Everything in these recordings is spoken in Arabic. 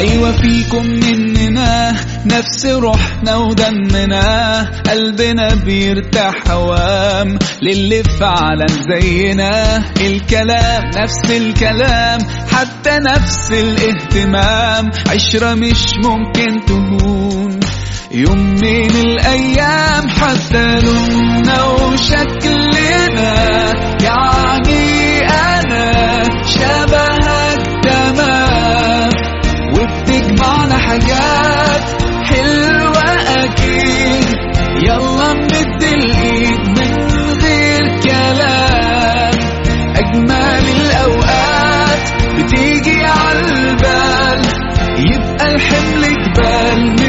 أيوة فيكم مننا نفس روحنا ودمنا. قلبنا بيرتاح هوام للي فعلا زينا. الكلام نفس الكلام حتى نفس الاهتمام. عشرة مش ممكن تهون. يوم من الأيام حتى الحمل جبال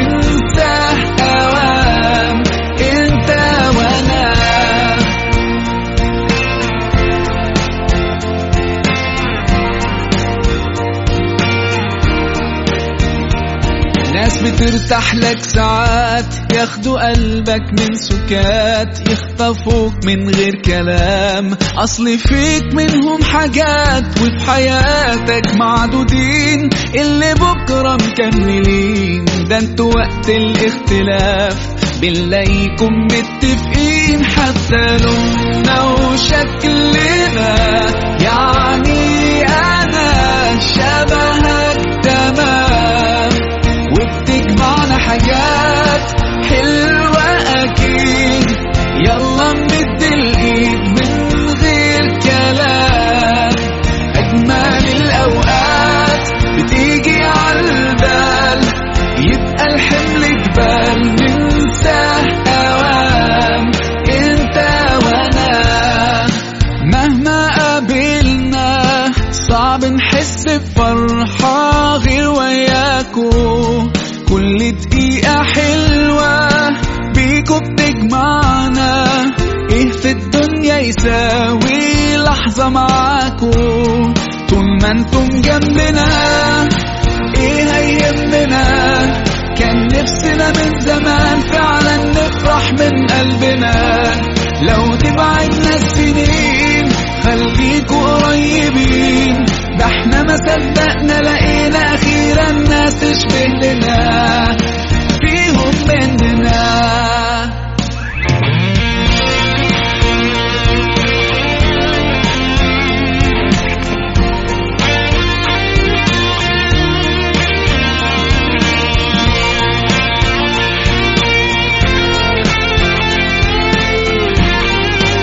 بترتاح لك ساعات. ياخدوا قلبك من سكات يخطفوك من غير كلام. أصل فيك منهم حاجات وفي حياتك معدودين. اللي بكرة مكملين. ده أنتوا وقت الاختلاف. بنلاقيكم متفقين حتى لوننا وشكلنا نحس بفرحة غير وياكو كل دقيقة حلوة بيكو بتجمعنا. إيه في الدنيا يساوي لحظة معاكو طول ما أنتم جنبنا إيه هيهمنا؟ كان نفسنا من زمان فعلا نفرح من قلبنا. is binnen na. Veel